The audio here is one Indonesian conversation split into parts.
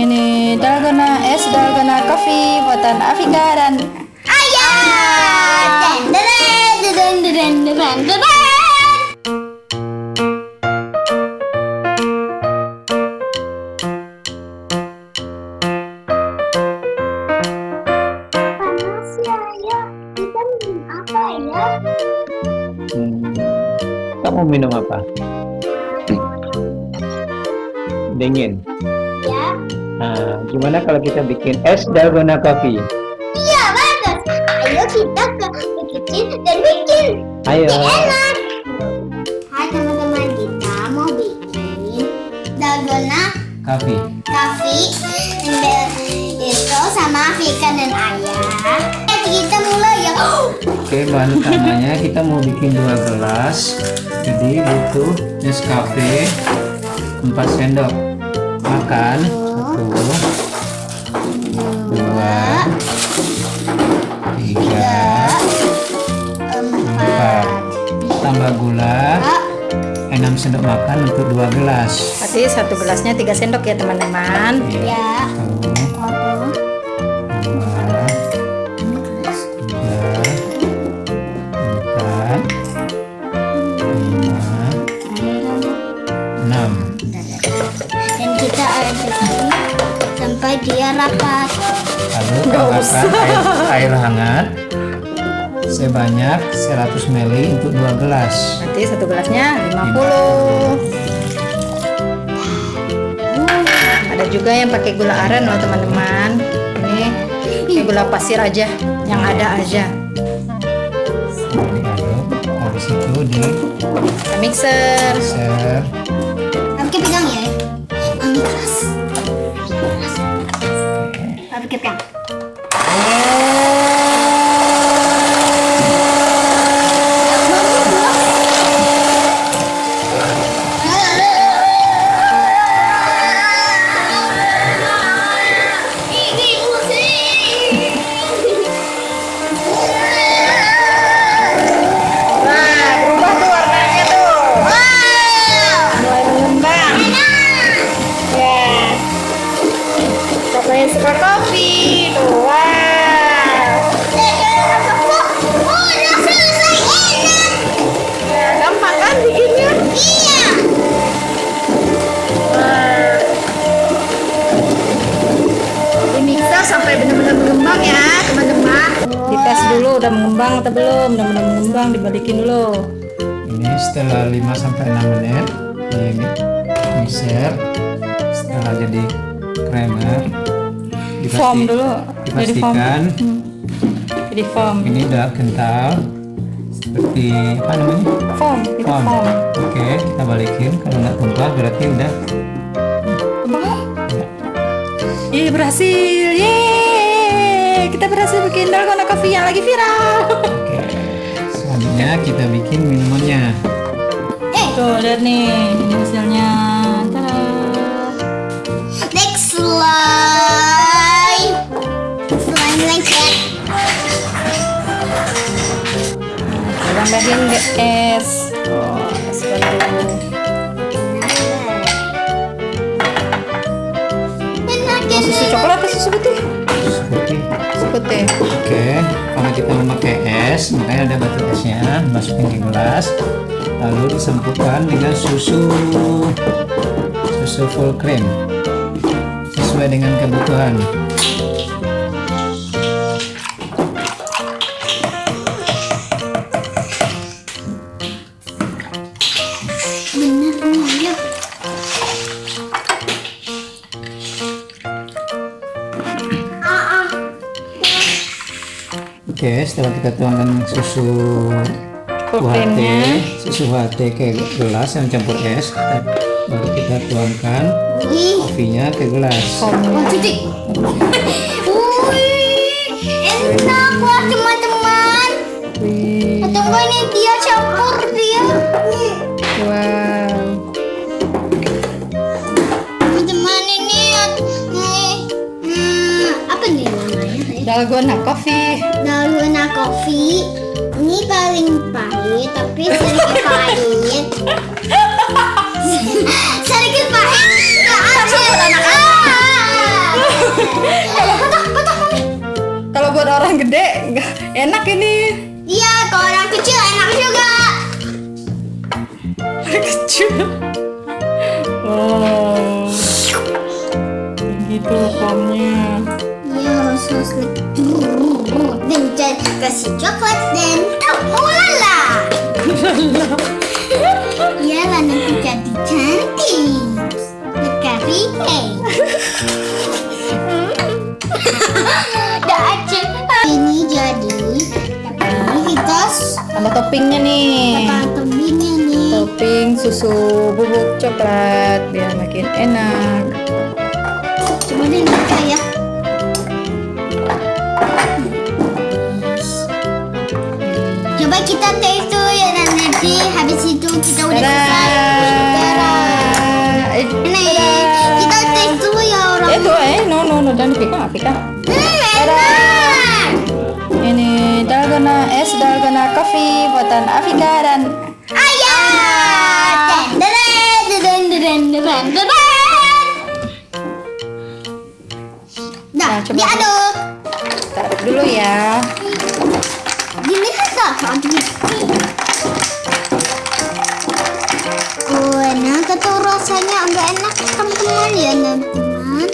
Ini dalgona es dalgona coffee buatan Afika dan Ayah. Ya, ya. Ya? Hmm. Kamu minum apa? Dingin. Ya. Nah, gimana kalau kita bikin es dalgona coffee? Iya, bagus. Ayo kita ke kecil dan bikin. Ayo. Enak. Hai teman-teman, kita mau bikin dalgona Coffee. Kafi itu sama Vika dan Ayah. Kita mulai ya. Oke, bahan utamanya kita mau bikin dua gelas. Jadi butuh Nescafe 4 sendok. Makan satu, dua, tiga, empat. Tambah gula 6 sendok makan untuk dua gelas. Berarti satu gelasnya 3 sendok ya teman-teman. Ya. Tambahkan air, air hangat sebanyak 100 ml untuk dua gelas. Berarti satu gelasnya 50. Ada juga yang pakai gula aren loh teman-teman. Ini pakai gula pasir aja, yang ada aja. Habis itu di Kita mixer. mixer. Tapi pegang ya. Ini keras. Keras. Tapi pegang. Nah, mengembang atau belum? Udah mengembang dibalikin dulu. Ini setelah 5 sampai 6 menit di mixer setelah jadi creamer Foam dulu. Jadi foam. dipastikan Hmm. Jadi foam. ini udah kental seperti apa namanya Foam, itu foam. foam. Oke kita balikin kalau nggak tumpah berarti udah Tumpah? ya. Ih, berhasil. Yeay. Kita berhasil bikin dalgona coffee yang lagi viral. Oke selanjutnya kita bikin minumannya. Tuh, lihat nih. Ini hasilnya. Tada. Next slide. Slide lengket. Kita tambahin es. Oh, es susu coklat atau susu putih? Oke, karena kita memakai es, makanya ada batu esnya, masukin ke gelas, lalu disempurkan dengan susu susu full cream sesuai dengan kebutuhan. Oke, setelah kita tuangkan susu UHT, susu UHT ke gelas yang campur es, baru kita tuangkan kopinya ke gelas. Wih, enak wah teman-teman. Enggak ini dia campur dia. Wow. dalgona coffee dalgona coffee ini paling pahit tapi sedikit pahit. Sedikit pahit nggak ada patah kalau buat orang gede enak ini. Iya kalau orang kecil enak juga. Orang kecil. Oh. Gitu loh coklat dan oh lala. Iya lah nanti jadi cantik. Lekari Dah aceh. Ini jadi tapi kita sama toppingnya nih apa toppingnya nih? topping susu bubuk coklat biar makin enak Coba deh buka kita taste dulu ya dan nanti habis itu kita udah selesai. Dadah. Eh, kita taste dulu ya orang. itu eh no no no dan pika pika enak. ini dalgona es dalgona coffee buatan Afika dan Ayah. Deren, deren, deren, deren, deren. Dah, Nah, coba. diaduk. taruh dulu ya Saja. Oh, enak atau rasanya agak enak teman-teman ya teman-teman.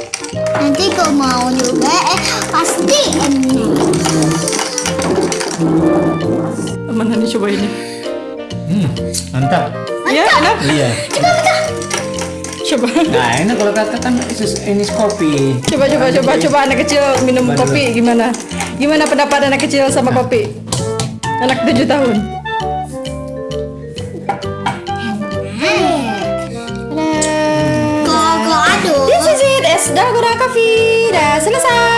Nanti kau mau juga eh pasti enak. mana nih coba ini Hmm, mantap. ya enak Iya. coba Nah, ini kalau kata kan sus- ini kopi. coba coba coba coba anak kecil minum Coba kopi gimana gimana pendapat anak kecil sama kopi anak 7 tahun Kau kau aduk. This is it, es dalgona coffee. Dah selesai.